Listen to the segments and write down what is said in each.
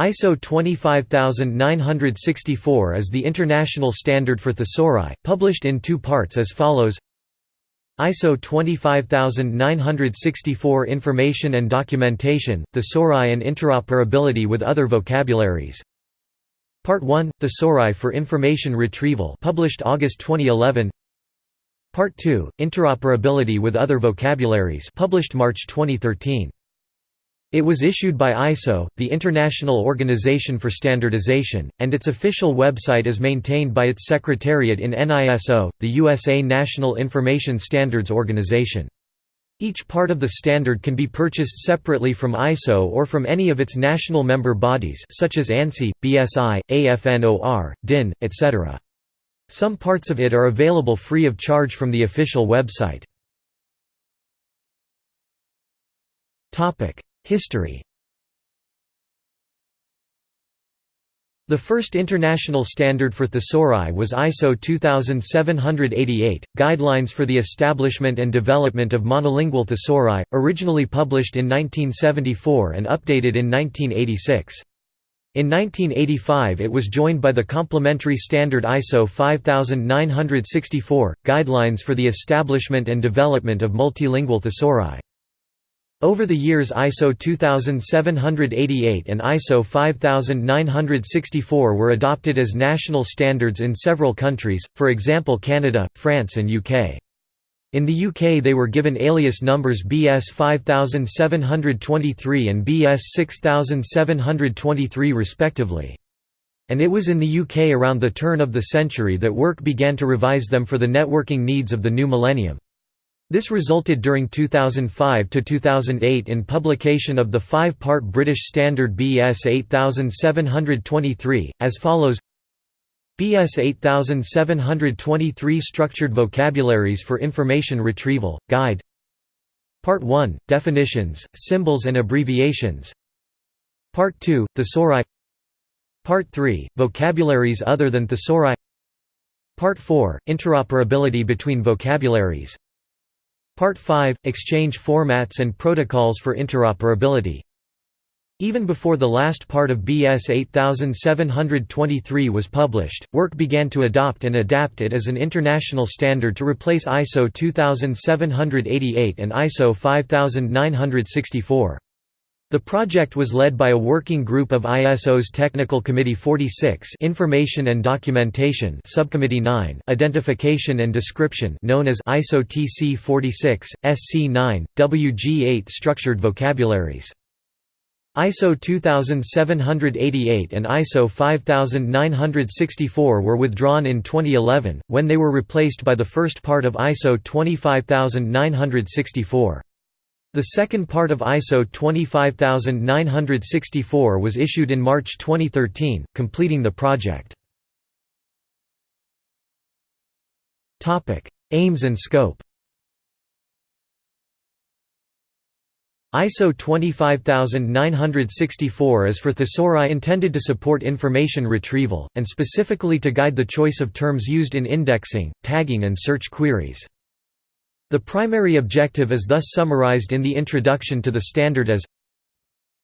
ISO 25964 is the international standard for thesauri, published in two parts as follows. ISO 25964 Information and Documentation, Thesauri and Interoperability with Other Vocabularies. Part 1, Thesauri for Information Retrieval published August 2011 Part 2, Interoperability with Other Vocabularies published March 2013 it was issued by ISO, the International Organization for Standardization, and its official website is maintained by its secretariat in NISO, the USA National Information Standards Organization. Each part of the standard can be purchased separately from ISO or from any of its national member bodies such as ANSI, BSI, AFNOR, DIN, etc. Some parts of it are available free of charge from the official website. History The first international standard for thesauri was ISO 2788, Guidelines for the Establishment and Development of Monolingual Thesauri, originally published in 1974 and updated in 1986. In 1985 it was joined by the complementary standard ISO 5964, Guidelines for the Establishment and Development of Multilingual Thesauri. Over the years ISO 2788 and ISO 5964 were adopted as national standards in several countries, for example Canada, France and UK. In the UK they were given alias numbers BS 5723 and BS 6723 respectively. And it was in the UK around the turn of the century that work began to revise them for the networking needs of the new millennium. This resulted during 2005 to 2008 in publication of the five-part British Standard BS 8723, as follows. BS 8723 Structured Vocabularies for Information Retrieval, Guide. Part 1, Definitions, Symbols and Abbreviations. Part 2, Thesauri. Part 3, Vocabularies other than Thesauri. Part 4, Interoperability between vocabularies Part 5 – Exchange formats and protocols for interoperability Even before the last part of BS 8723 was published, work began to adopt and adapt it as an international standard to replace ISO 2788 and ISO 5964. The project was led by a working group of ISO's Technical Committee 46 Information and Documentation Subcommittee 9 Identification and Description known as ISO TC 46, SC 9, WG 8 Structured Vocabularies. ISO 2788 and ISO 5964 were withdrawn in 2011, when they were replaced by the first part of ISO 25964. The second part of ISO 25964 was issued in March 2013, completing the project. Aims and scope ISO 25964 is for thesauri intended to support information retrieval, and specifically to guide the choice of terms used in indexing, tagging and search queries. The primary objective is thus summarized in the introduction to the standard as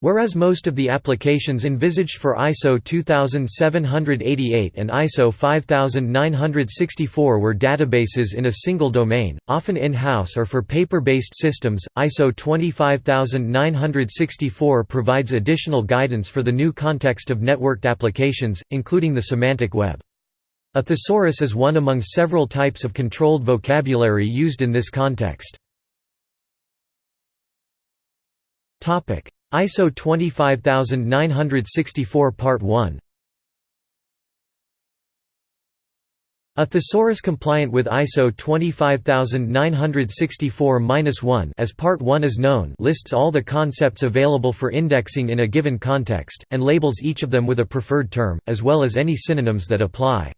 Whereas most of the applications envisaged for ISO 2788 and ISO 5964 were databases in a single domain, often in-house or for paper-based systems, ISO 25964 provides additional guidance for the new context of networked applications, including the semantic web. A thesaurus is one among several types of controlled vocabulary used in this context. ISO 25964 Part 1 A thesaurus compliant with ISO 25964-1 as Part 1 is known lists all the concepts available for indexing in a given context, and labels each of them with a preferred term, as well as any synonyms that apply.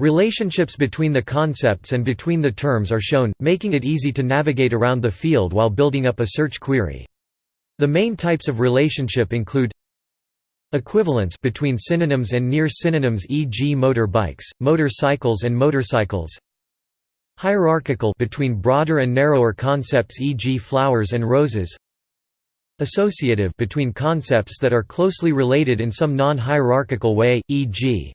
Relationships between the concepts and between the terms are shown, making it easy to navigate around the field while building up a search query. The main types of relationship include Equivalence between synonyms and near synonyms e.g. motor bikes, motor and motorcycles Hierarchical between broader and narrower concepts e.g. flowers and roses associative between concepts that are closely related in some non-hierarchical way, e.g.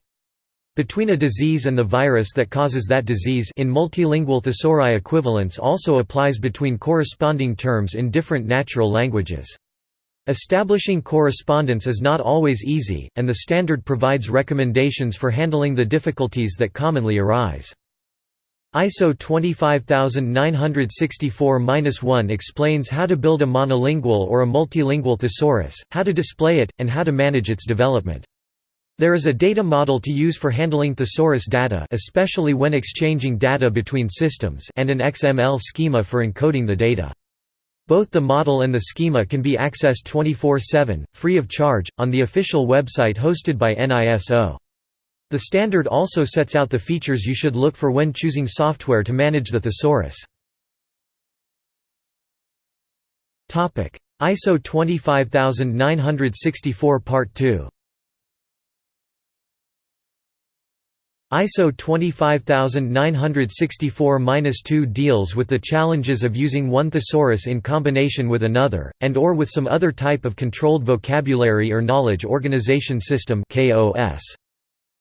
between a disease and the virus that causes that disease in multilingual thesauri equivalence also applies between corresponding terms in different natural languages. Establishing correspondence is not always easy, and the standard provides recommendations for handling the difficulties that commonly arise. ISO 25964-1 explains how to build a monolingual or a multilingual thesaurus, how to display it, and how to manage its development. There is a data model to use for handling thesaurus data especially when exchanging data between systems and an XML schema for encoding the data. Both the model and the schema can be accessed 24-7, free of charge, on the official website hosted by NISO. The standard also sets out the features you should look for when choosing software to manage the thesaurus. ISO 25964 Part 2 ISO 25964-2 deals with the challenges of using one thesaurus in combination with another, and or with some other type of controlled vocabulary or knowledge organization system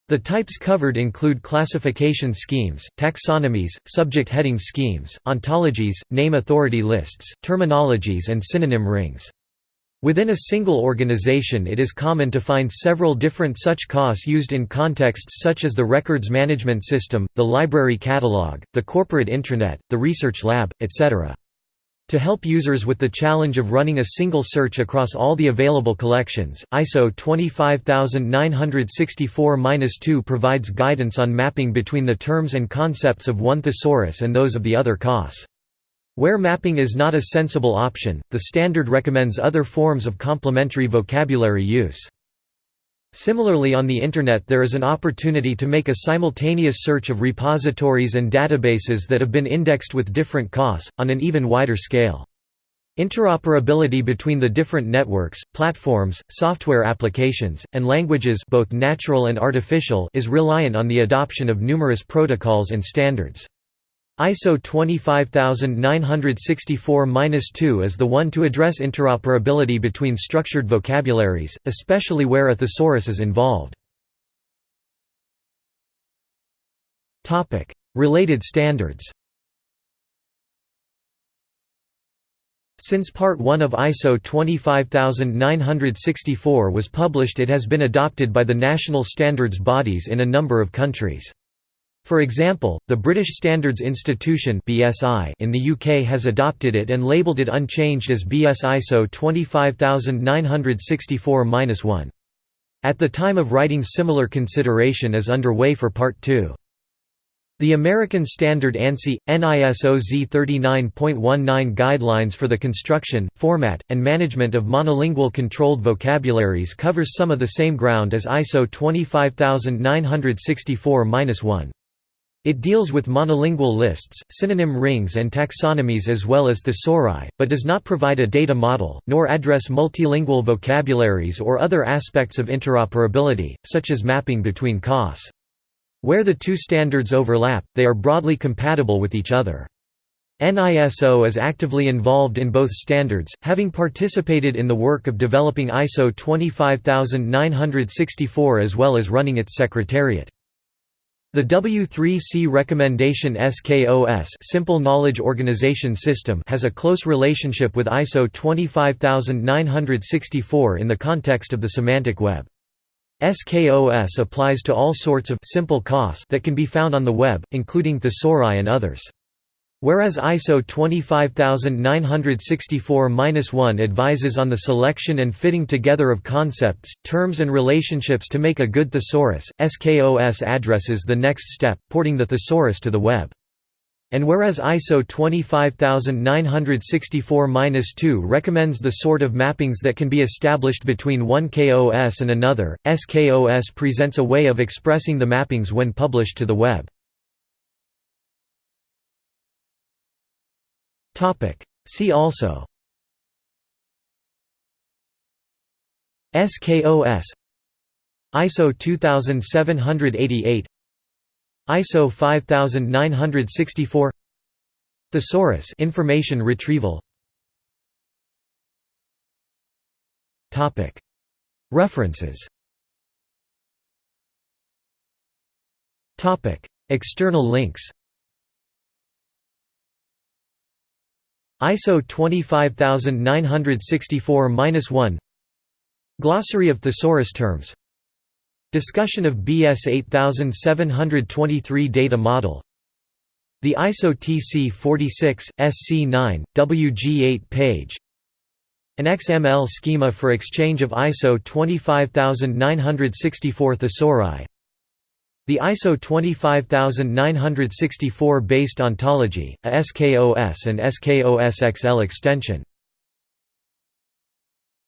The types covered include classification schemes, taxonomies, subject heading schemes, ontologies, name authority lists, terminologies and synonym rings. Within a single organization it is common to find several different such KOS used in contexts such as the records management system, the library catalog, the corporate intranet, the research lab, etc. To help users with the challenge of running a single search across all the available collections, ISO 25964-2 provides guidance on mapping between the terms and concepts of one thesaurus and those of the other KOS. Where mapping is not a sensible option, the standard recommends other forms of complementary vocabulary use. Similarly on the Internet there is an opportunity to make a simultaneous search of repositories and databases that have been indexed with different KOS, on an even wider scale. Interoperability between the different networks, platforms, software applications, and languages both natural and artificial is reliant on the adoption of numerous protocols and standards. ISO 25964-2 is the one to address interoperability between structured vocabularies, especially where a thesaurus is involved. Related standards Since Part 1 of ISO 25964 was published it has been adopted by the national standards bodies in a number of countries. For example, the British Standards Institution (BSI) in the UK has adopted it and labelled it unchanged as BS ISO 25964-1. At the time of writing similar consideration is underway for Part 2. The American Standard ANSI, NISO Z39.19 Guidelines for the Construction, Format, and Management of Monolingual Controlled Vocabularies covers some of the same ground as ISO 25964-1. It deals with monolingual lists, synonym rings and taxonomies as well as thesauri, but does not provide a data model, nor address multilingual vocabularies or other aspects of interoperability, such as mapping between KOS. Where the two standards overlap, they are broadly compatible with each other. NISO is actively involved in both standards, having participated in the work of developing ISO 25964 as well as running its secretariat. The W3C recommendation SKOS Simple Knowledge Organization System has a close relationship with ISO 25964 in the context of the semantic web. SKOS applies to all sorts of simple KOS that can be found on the web, including thesauri and others. Whereas ISO 25964-1 advises on the selection and fitting together of concepts, terms and relationships to make a good thesaurus, SKOS addresses the next step, porting the thesaurus to the web. And whereas ISO 25964-2 recommends the sort of mappings that can be established between one KOS and another, SKOS presents a way of expressing the mappings when published to the web. See also SKOS ISO 2788 ISO 5964 Thesaurus information retrieval Topic. References Topic. External links ISO 25964-1 Glossary of thesaurus terms. Discussion of BS 8723 data model. The ISO TC 46, SC9, WG8 page. An XML schema for exchange of ISO 25964 thesauri the ISO 25964 based ontology, a SKOS and SKOS XL extension